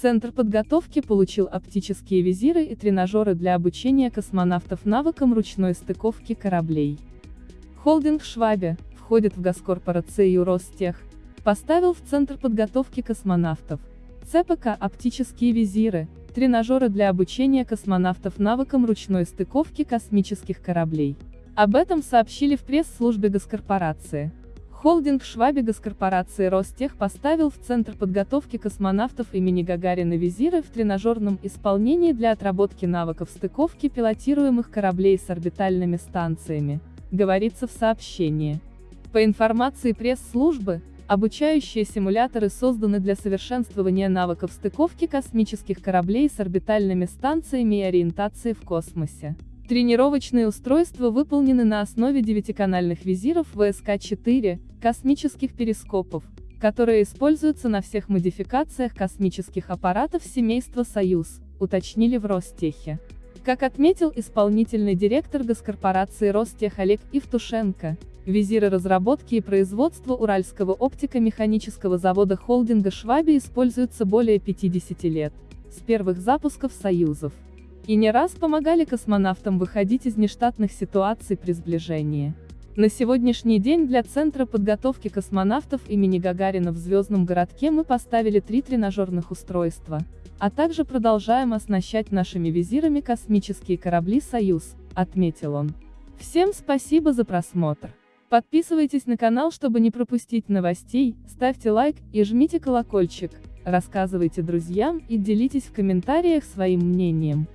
Центр подготовки получил оптические визиры и тренажеры для обучения космонавтов навыкам ручной стыковки кораблей. Холдинг Швабе, входит в госкорпорацию Ростех, поставил в Центр подготовки космонавтов ЦПК оптические визиры, тренажеры для обучения космонавтов навыкам ручной стыковки космических кораблей. Об этом сообщили в пресс-службе госкорпорации. Холдинг Шваби госкорпорации Ростех поставил в Центр подготовки космонавтов имени Гагарина визиры в тренажерном исполнении для отработки навыков стыковки пилотируемых кораблей с орбитальными станциями, говорится в сообщении. По информации пресс-службы, обучающие симуляторы созданы для совершенствования навыков стыковки космических кораблей с орбитальными станциями и ориентации в космосе. Тренировочные устройства выполнены на основе девятиканальных визиров ВСК-4, космических перископов, которые используются на всех модификациях космических аппаратов семейства «Союз», уточнили в Ростехе. Как отметил исполнительный директор госкорпорации Ростех Олег Ивтушенко, визиры разработки и производства Уральского оптико-механического завода холдинга Шваби используются более 50 лет, с первых запусков союзов. И не раз помогали космонавтам выходить из нештатных ситуаций при сближении. На сегодняшний день для Центра подготовки космонавтов имени Гагарина в Звездном городке мы поставили три тренажерных устройства, а также продолжаем оснащать нашими визирами космические корабли «Союз», отметил он. Всем спасибо за просмотр. Подписывайтесь на канал, чтобы не пропустить новостей, ставьте лайк и жмите колокольчик, рассказывайте друзьям и делитесь в комментариях своим мнением.